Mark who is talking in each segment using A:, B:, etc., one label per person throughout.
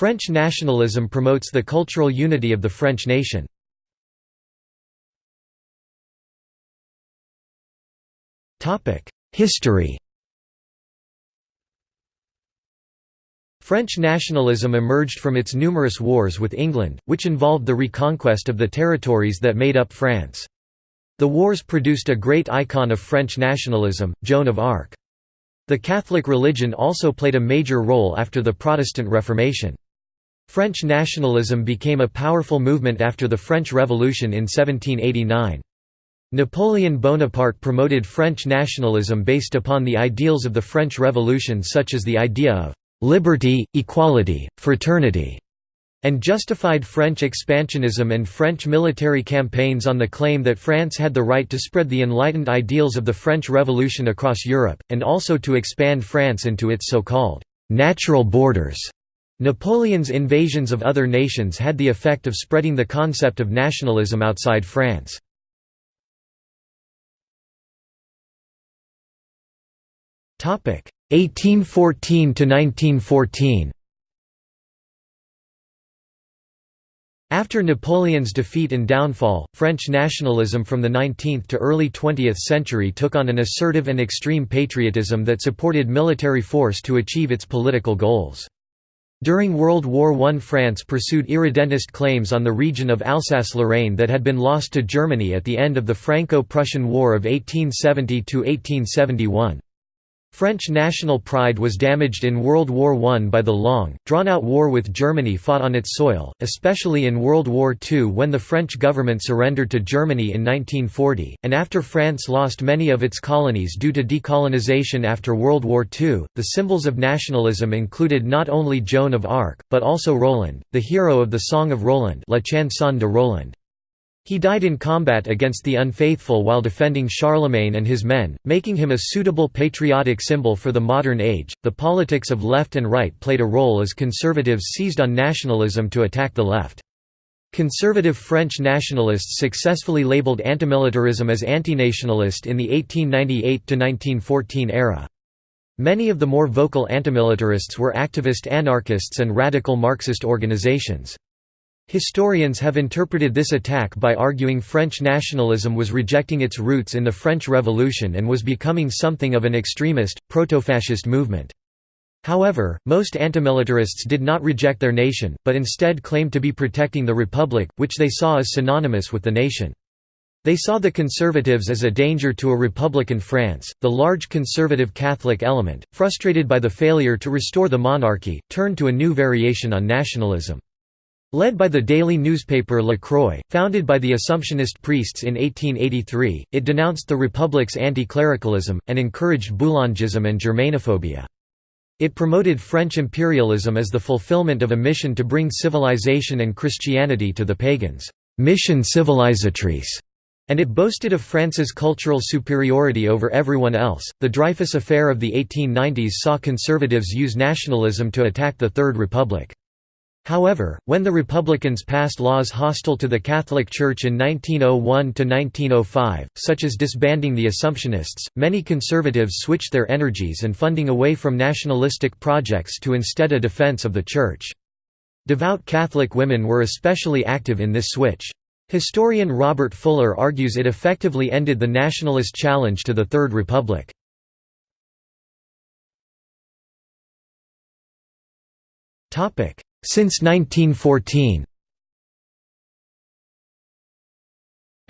A: French nationalism promotes the cultural unity of the French nation. History French nationalism emerged from its numerous wars with England, which involved the reconquest of the territories that made up France. The wars produced a great icon of French nationalism, Joan of Arc. The Catholic religion also played a major role after the Protestant Reformation. French nationalism became a powerful movement after the French Revolution in 1789. Napoleon Bonaparte promoted French nationalism based upon the ideals of the French Revolution such as the idea of liberty, equality, fraternity, and justified French expansionism and French military campaigns on the claim that France had the right to spread the enlightened ideals of the French Revolution across Europe, and also to expand France into its so-called natural borders. Napoleon's invasions of other nations had the effect of spreading the concept of nationalism outside France. Topic 1814 to 1914 After Napoleon's defeat and downfall, French nationalism from the 19th to early 20th century took on an assertive and extreme patriotism that supported military force to achieve its political goals. During World War I France pursued irredentist claims on the region of Alsace-Lorraine that had been lost to Germany at the end of the Franco-Prussian War of 1870–1871. French national pride was damaged in World War I by the long, drawn-out war with Germany fought on its soil, especially in World War II when the French government surrendered to Germany in 1940, and after France lost many of its colonies due to decolonization after World War II. The symbols of nationalism included not only Joan of Arc, but also Roland, the hero of the Song of Roland La Chanson de Roland. He died in combat against the unfaithful while defending Charlemagne and his men, making him a suitable patriotic symbol for the modern age. The politics of left and right played a role as conservatives seized on nationalism to attack the left. Conservative French nationalists successfully labeled antimilitarism as antinationalist in the 1898 to 1914 era. Many of the more vocal antimilitarists were activist anarchists and radical Marxist organizations. Historians have interpreted this attack by arguing French nationalism was rejecting its roots in the French Revolution and was becoming something of an extremist, proto-fascist movement. However, most antimilitarists did not reject their nation, but instead claimed to be protecting the Republic, which they saw as synonymous with the nation. They saw the conservatives as a danger to a republican France. The large conservative Catholic element, frustrated by the failure to restore the monarchy, turned to a new variation on nationalism. Led by the daily newspaper La Croix, founded by the Assumptionist priests in 1883, it denounced the Republic's anti-clericalism, and encouraged Boulangism and Germanophobia. It promoted French imperialism as the fulfillment of a mission to bring civilization and Christianity to the pagans, mission civilisatrice, and it boasted of France's cultural superiority over everyone else. The Dreyfus Affair of the 1890s saw conservatives use nationalism to attack the Third Republic. However, when the Republicans passed laws hostile to the Catholic Church in 1901–1905, such as disbanding the Assumptionists, many conservatives switched their energies and funding away from nationalistic projects to instead a defense of the Church. Devout Catholic women were especially active in this switch. Historian Robert Fuller argues it effectively ended the nationalist challenge to the Third Republic. Since 1914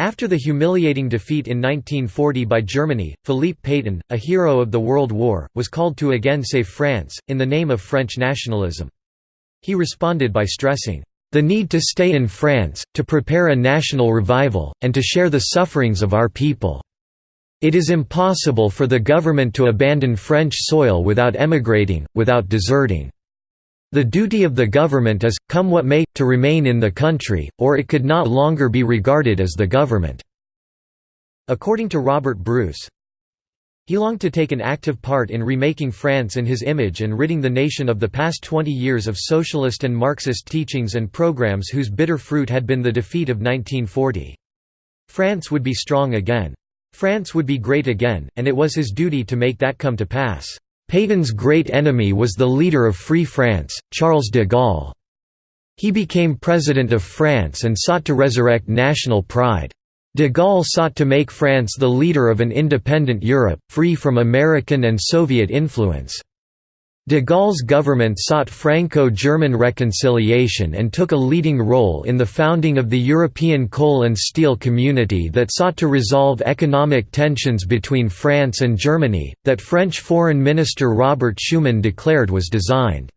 A: After the humiliating defeat in 1940 by Germany, Philippe Pétain, a hero of the World War, was called to again save France, in the name of French nationalism. He responded by stressing, "...the need to stay in France, to prepare a national revival, and to share the sufferings of our people. It is impossible for the government to abandon French soil without emigrating, without deserting." The duty of the government is, come what may, to remain in the country, or it could not longer be regarded as the government." According to Robert Bruce, he longed to take an active part in remaking France in his image and ridding the nation of the past 20 years of socialist and Marxist teachings and programs whose bitter fruit had been the defeat of 1940. France would be strong again. France would be great again, and it was his duty to make that come to pass. Pétain's great enemy was the leader of Free France, Charles de Gaulle. He became President of France and sought to resurrect national pride. De Gaulle sought to make France the leader of an independent Europe, free from American and Soviet influence. De Gaulle's government sought Franco-German reconciliation and took a leading role in the founding of the European Coal and Steel Community that sought to resolve economic tensions between France and Germany, that French Foreign Minister Robert Schuman declared was designed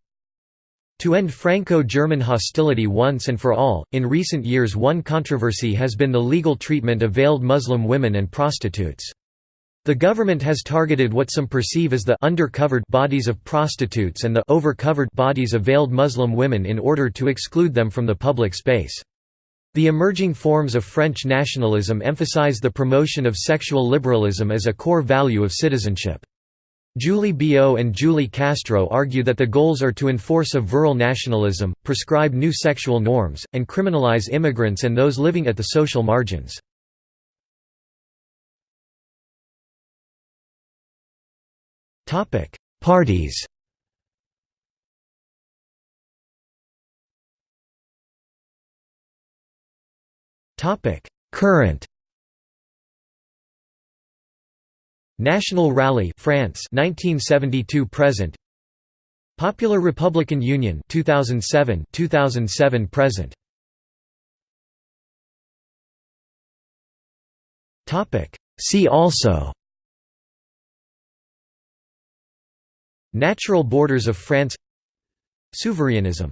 A: to end Franco-German hostility once and for all, in recent years one controversy has been the legal treatment of veiled Muslim women and prostitutes. The government has targeted what some perceive as the undercovered bodies of prostitutes and the overcovered bodies of veiled Muslim women in order to exclude them from the public space. The emerging forms of French nationalism emphasize the promotion of sexual liberalism as a core value of citizenship. Julie Billaud and Julie Castro argue that the goals are to enforce a virile nationalism, prescribe new sexual norms, and criminalize immigrants and those living at the social margins. Parties. Topic: Current. National Rally France 1972 present. Popular Republican Union 2007 2007 present. Topic. See also Natural borders of France. Souverainism